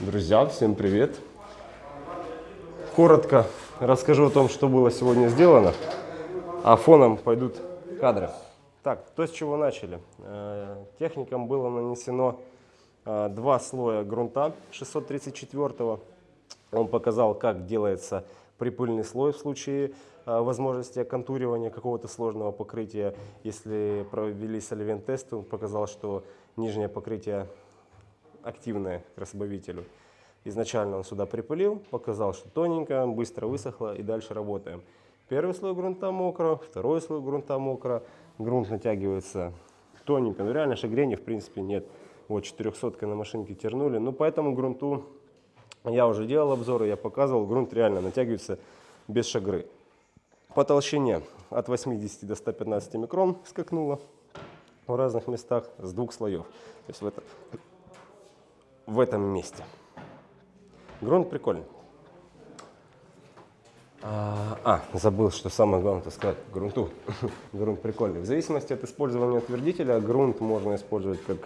Друзья, всем привет! Коротко расскажу о том, что было сегодня сделано, а фоном пойдут кадры. Так, то с чего начали. Э, техникам было нанесено э, два слоя грунта 634 Он показал, как делается припыльный слой в случае э, возможности оконтуривания какого-то сложного покрытия. Если провели соливент тест, он показал, что нижнее покрытие активное к разбавителю. Изначально он сюда припылил, показал, что тоненько, быстро высохло и дальше работаем. Первый слой грунта мокро, второй слой грунта мокро, грунт натягивается тоненько, но реально шагрения в принципе нет. Вот 400 на машинке тернули, ну поэтому грунту я уже делал обзоры, я показывал, грунт реально натягивается без шагры. По толщине от 80 до 115 микрон скакнуло в разных местах с двух слоев. То есть в, это, в этом месте. Грунт прикольный. А, а, забыл, что самое главное это сказать, грунту. грунт прикольный. В зависимости от использования утвердителя, грунт можно использовать как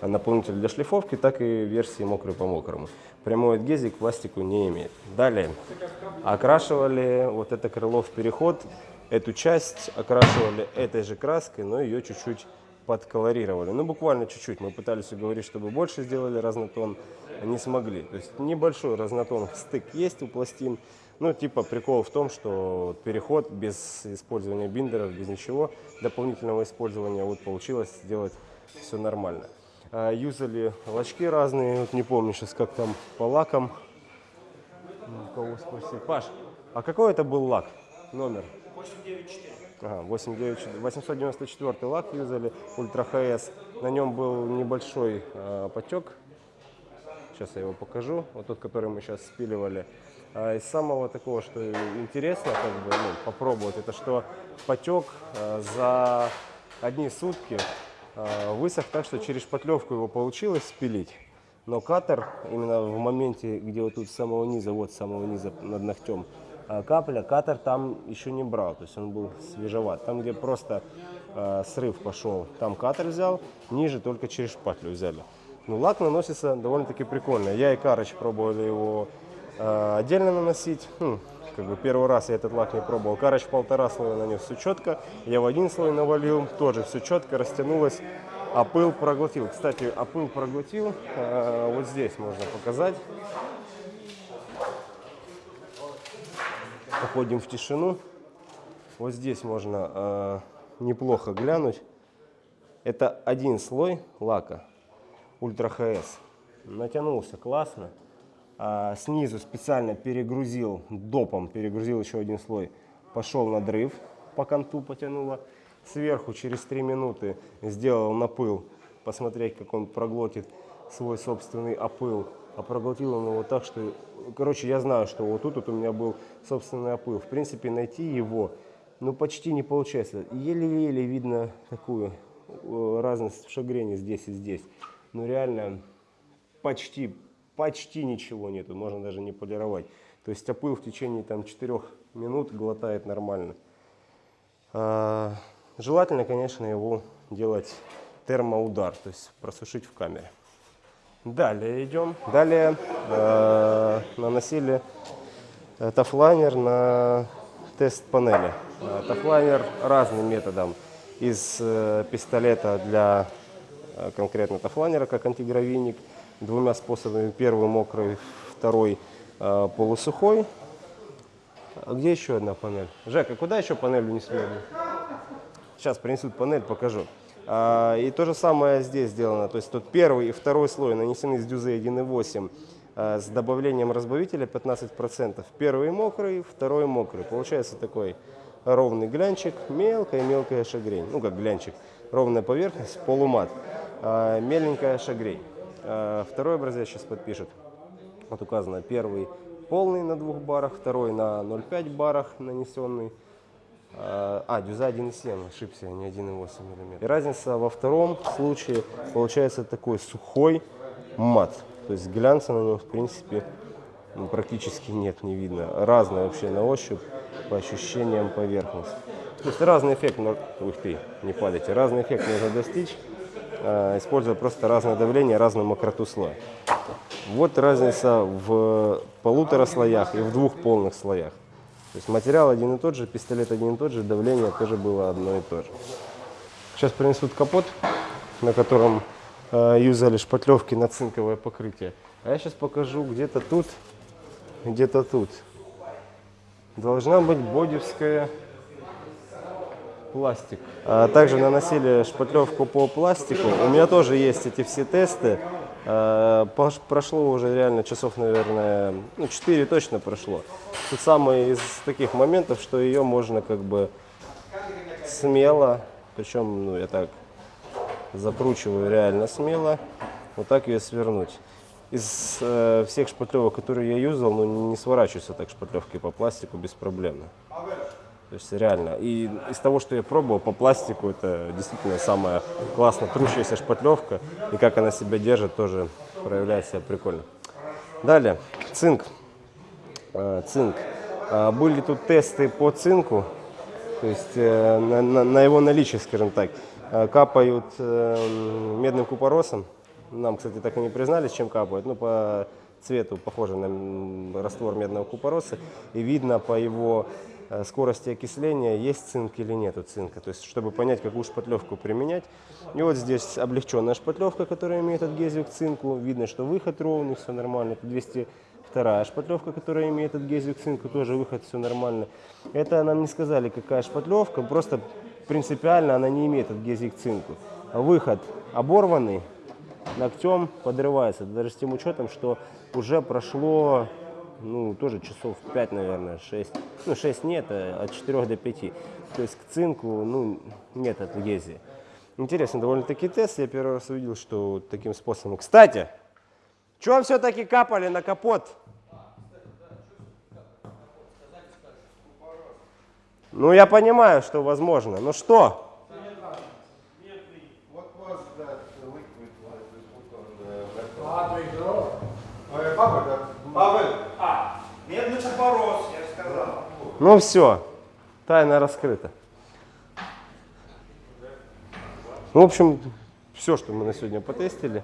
наполнитель для шлифовки, так и версии мокрый по мокрому. Прямой адгезик к пластику не имеет. Далее, окрашивали вот это крыло в переход, эту часть окрашивали этой же краской, но ее чуть-чуть подколорировали. Ну, буквально чуть-чуть. Мы пытались уговорить, чтобы больше сделали разнотон, не смогли. То есть небольшой разнотон стык есть у пластин. Ну, типа прикол в том, что переход без использования биндеров, без ничего, дополнительного использования, вот получилось сделать все нормально. А, юзали лачки разные, вот не помню сейчас, как там по лакам. Кого спросить? Паш, а какой это был лак? Номер? 894. Ага, 894 лак юзали, Ультра ХС. На нем был небольшой э, потек. Сейчас я его покажу. Вот тот, который мы сейчас спиливали. А из самого такого, что интересно как бы, ну, попробовать, это что потек э, за одни сутки э, высох так, что через шпатлевку его получилось спилить. Но катер именно в моменте, где вот тут с самого низа, вот с самого низа над ногтем, а капля, катер там еще не брал, то есть он был свежеват. Там, где просто э, срыв пошел, там катер взял, ниже только через шпатлю взяли. Ну, лак наносится довольно-таки прикольно. Я и Карыч пробовали его э, отдельно наносить. Хм, как бы первый раз я этот лак не пробовал. Карыч полтора слоя нанес, все четко. Я в один слой навалил, тоже все четко, растянулось. А пыл проглотил. Кстати, а пыл проглотил. Э, вот здесь можно показать. Уходим в тишину. Вот здесь можно э, неплохо глянуть. Это один слой лака Ультра ХС. Натянулся классно. А снизу специально перегрузил допом, перегрузил еще один слой. Пошел надрыв, по конту потянуло. Сверху через 3 минуты сделал напыл, посмотреть, как он проглотит свой собственный опыл а проглотил он его так, что... Короче, я знаю, что вот тут вот у меня был собственный опыл. В принципе, найти его, ну, почти не получается. Еле-еле видно такую э, разность в шагрене здесь и здесь. Но реально почти, почти ничего нету, можно даже не полировать. То есть опыл в течение там 4 минут глотает нормально. А, желательно, конечно, его делать термоудар, то есть просушить в камере. Далее идем. Далее э, наносили э, тафлайнер на тест панели. Э, тафлайнер разным методом. Из э, пистолета для э, конкретно тафлайнера, как антигравийник, двумя способами. Первый мокрый, второй э, полусухой. А где еще одна панель? Жека, куда еще панель унесли? Сейчас принесут панель, покажу. А, и то же самое здесь сделано. То есть тут первый и второй слой нанесены с дюзы 1.8 а, с добавлением разбавителя 15%. Первый мокрый, второй мокрый. Получается такой ровный глянчик, мелкая-мелкая шагрень. Ну как глянчик, ровная поверхность, полумат, а, меленькая шагрень. Второй образец сейчас подпишет. Вот указано первый полный на двух барах, второй на 0,5 барах нанесенный. А, а, дюза 1,7, ошибся, не 1,8 мм. И разница во втором случае получается такой сухой мат. То есть глянца на нем, в принципе, ну, практически нет, не видно. Разная вообще на ощупь, по ощущениям поверхность. То есть разный эффект, но... ух ты, не падайте, разный эффект можно достичь, а, используя просто разное давление, разную мокроту слоя. Вот разница в полутора слоях и в двух полных слоях. То есть материал один и тот же, пистолет один и тот же, давление тоже было одно и то же. Сейчас принесут капот, на котором э, юзали шпатлевки на цинковое покрытие. А я сейчас покажу где-то тут, где-то тут. Должна быть бодевская пластик. А также наносили шпатлевку по пластику. У меня тоже есть эти все тесты. Пош- прошло уже реально часов, наверное, ну, 4 точно прошло. Тут самый из таких моментов, что ее можно как бы смело, причем, ну, я так закручиваю реально смело, вот так ее свернуть. Из э, всех шпатлевок, которые я юзал, ну, не сворачиваются так шпатлевки по пластику беспроблемно. То есть реально. И из того, что я пробовал по пластику, это действительно самая классно трущаяся шпатлевка. И как она себя держит, тоже проявляет себя прикольно. Далее, цинк. Э, цинк. А, Были тут тесты по цинку, то есть э, на, на- на его наличие, скажем так. Э, Капают э, медным купоросом. Нам, кстати, так и не признались, чем капают. Ну, по цвету похоже на раствор медного купороса. И видно по его скорости окисления, есть цинк или нету цинка. То есть, чтобы понять, какую шпатлевку применять. И вот здесь облегченная шпатлевка, которая имеет адгезию к цинку. Видно, что выход ровный, все нормально. Это 202 шпатлевка, которая имеет адгезию к цинку, тоже выход, все нормально. Это нам не сказали, какая шпатлевка, просто принципиально она не имеет адгезии к цинку. Выход оборванный, ногтем подрывается, даже с тем учетом, что уже прошло, ну, тоже часов 5, наверное, 6. Ну, 6 нет, а от 4 до 5. То есть к цинку, ну, нет адгезии. Интересный довольно-таки тест. Я первый раз увидел, что таким способом. Кстати, что все-таки капали на капот? Ну, я понимаю, что возможно. Ну что? Ну все, тайна раскрыта. Ну, в общем, все, что мы на сегодня потестили.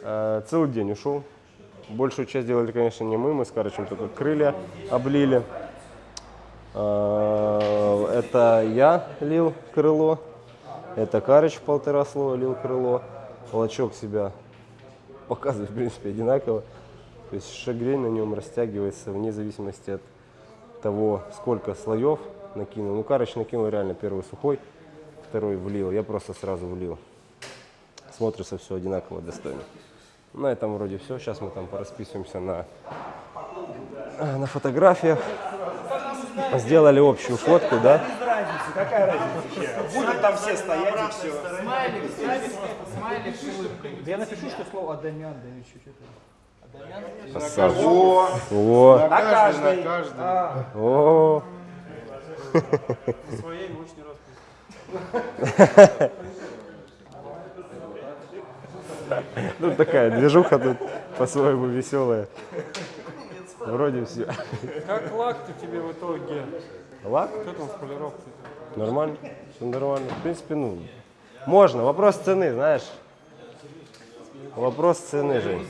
Э, Целый день ушел. Большую часть делали, конечно, не мы, мы с Карычем только крылья облили. Э, Это я лил крыло, это Карыч полтора слоя лил крыло. Волочок себя показывает, в принципе, одинаково. То есть шагрень на нем растягивается вне зависимости от того, сколько слоев накинул. Ну, Карыч накинул реально первый сухой, второй влил. Я просто сразу влил. Смотрится все одинаково достойно. На этом вроде все. Сейчас мы там порасписываемся на, на фотографиях. Сделали общую фотку, да? Какая разница? Будут там все стоять и все. Смайлик, смайлик, смайлик я напишу, что слово Адамян, да или что-то. Красавчик. О, О, на каждой. на каждом. А, о, своей ну такая движуха тут по-своему веселая. Вроде все. Как лак-то тебе в итоге? Лак? Что там с полировкой? Нормально, все нормально. В принципе, ну, можно. Вопрос цены, знаешь. Вопрос цены, Жень.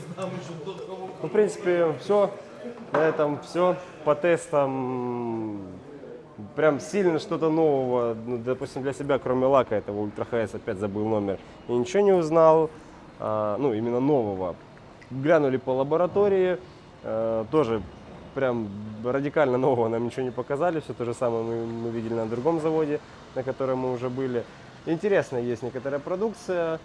Ну, в принципе, все. На этом все. По тестам прям сильно что-то нового, ну, допустим, для себя, кроме лака этого Ультра ХС, опять забыл номер, и ничего не узнал, А, ну, именно нового. Глянули по лаборатории, э, тоже прям радикально нового нам ничего не показали, все то же самое мы, мы видели на другом заводе, на котором мы уже были. Интересная есть некоторая продукция,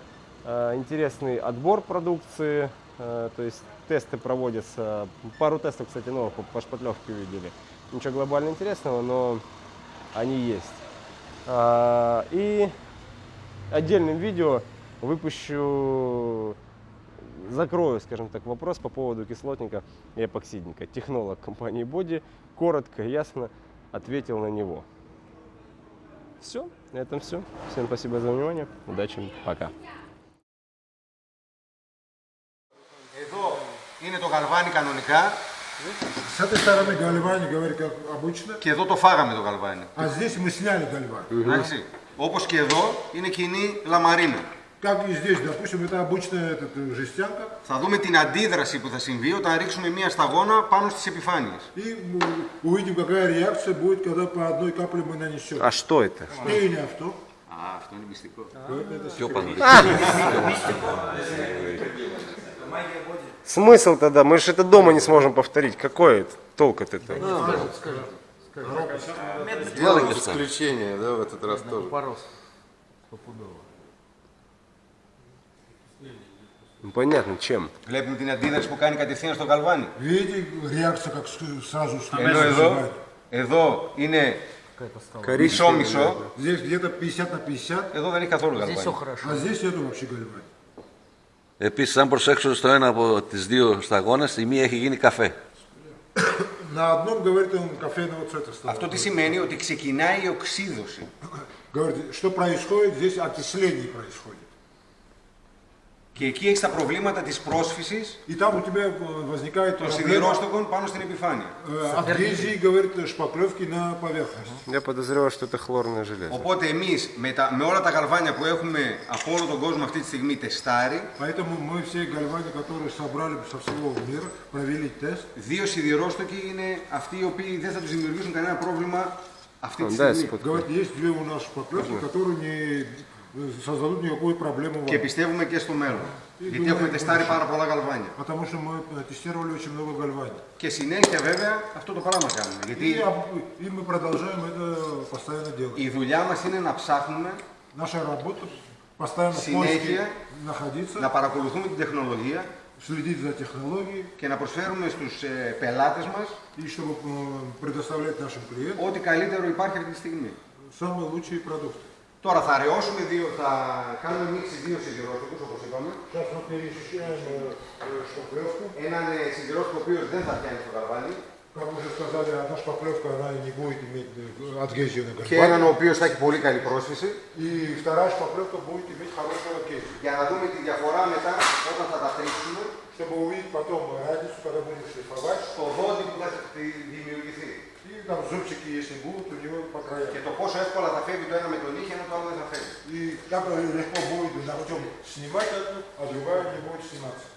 э, интересный отбор продукции, то есть тесты проводятся, пару тестов, кстати, новых по, шпатлевке видели. Ничего глобально интересного, но они есть. А, И отдельным видео выпущу, закрою, скажем так, вопрос по поводу кислотника и эпоксидника. Технолог компании Body коротко, ясно ответил на него. Все, на этом все. Всем спасибо за внимание. Удачи, пока. είναι το γαλβάνι κανονικά Σαν τη στάραμε γκαλβάνι, говорит, как обычно. και εδώ το φάγαμε το γαλβάνι. А здесь мы сняли гальван. Εντάξει. Όπως και εδώ είναι κοινή λαμαρίνα. Как и здесь, допустим, это обычная этот, э, жестянка. Θα δούμε την αντίδραση που θα συμβεί όταν ρίξουμε μία σταγόνα πάνω στις επιφάνειες. И м, увидим, какая реакция будет, когда по одной капле мы нанесем. А что это? И не авто. Α, αυτό είναι μυστικό. Смысл тогда? Мы же это дома не сможем повторить. Какой это? толк от этого? Сделали исключение, да, в этот раз тоже. Ну, понятно, чем. Βλέπουμε την αντίδραση που κάνει κατευθείαν στο καλβάνι. Видите, реакция как с- сразу Ενώ становится. εδώ, εδώ είναι Коричневый. μισό-μισό, Здесь где-то 50 на 50, εδώ δεν έχει καθόλου Здесь все καλβάνι. хорошо. а здесь нету вообще гальвани. Επίσης, αν προσέξω στο ένα από τις δύο σταγόνες, η μία έχει γίνει καφέ. На одном, говорит он, кофейного цвета стало. Αυτό τι σημαίνει ότι ξεκινάει η οξύδωση. Говорит, что происходит? Здесь окисление происходит. Και εκεί έχει τα προβλήματα της πρόσφυσης И там у тебя э, возникает των проблема σιδηρόστοκων πάνω στην επιφάνεια. э, адгезии, говорит, шпаклевки на поверхность. Я подозреваю, что это хлорное железо. Οπότε εμείς με, τα, με όλα τα γαλβάνια που έχουμε από όλο τον κόσμο αυτή τη στιγμή τεστάρει, Поэтому мы все гальвани, которые собрали со всего мира, провели тест. δύο σιδηρόστοκοι είναι αυτοί οι οποίοι δεν θα τους δημιουργήσουν κανένα πρόβλημα αυτή τη Да, στιγμή. спот- Говорит, есть две у нас шпаклевки, которые не э, создадут никакую проблему Και вам. πιστεύουμε και στο μέλλον. Γιατί έχουμε τεστάρει πάρα πολλά γαλβάνια. Потому что мы э, тестировали очень много гальвани. Και συνέχεια βέβαια αυτό το πράγμα κάνουμε. И, Γιατί об- и мы продолжаем это постоянно делать. η δουλειά μας είναι να ψάχνουμε, Наша работа постоянно в Συνέχεια поиске находиться, να παρακολουθούμε την τεχνολογία следить за технологией, και να προσφέρουμε στους ε, πελάτες μας и чтобы э, предоставлять нашим клиентам ό,τι καλύτερο υπάρχει αυτή τη στιγμή. самые лучшие продукты. Τώρα θα αραιώσουμε δύο, θα κάνουμε μίξη δύο σιδηρόστοκους όπως είπαμε. Θα χρησιμοποιήσουμε στον Έναν ε, σιδηρόστοκο ο οποίος δεν θα πιάνει στο καρβάλι, Как мы уже сказали, одна шпаклевка она не будет иметь э, адгезию на και έναν гальвани. ο οποίος θα έχει πολύ καλή πρόσφυση И вторая шпаклевка будет иметь хорошую адгезию. για να δούμε τη διαφορά μετά όταν θα τα τρίξουμε Чтобы увидеть потом разницу, когда будем шлифовать. στο δόντι που θα τη- δημιουργηθεί. И там зубчики, если будут, у него по краям. Και το πόσο εύκολα θα φεύγει το ένα με τον νύχι ενώ το άλλο δεν θα φεύγει. И как легко будет ногтем снимать одну, а другая не будет сниматься.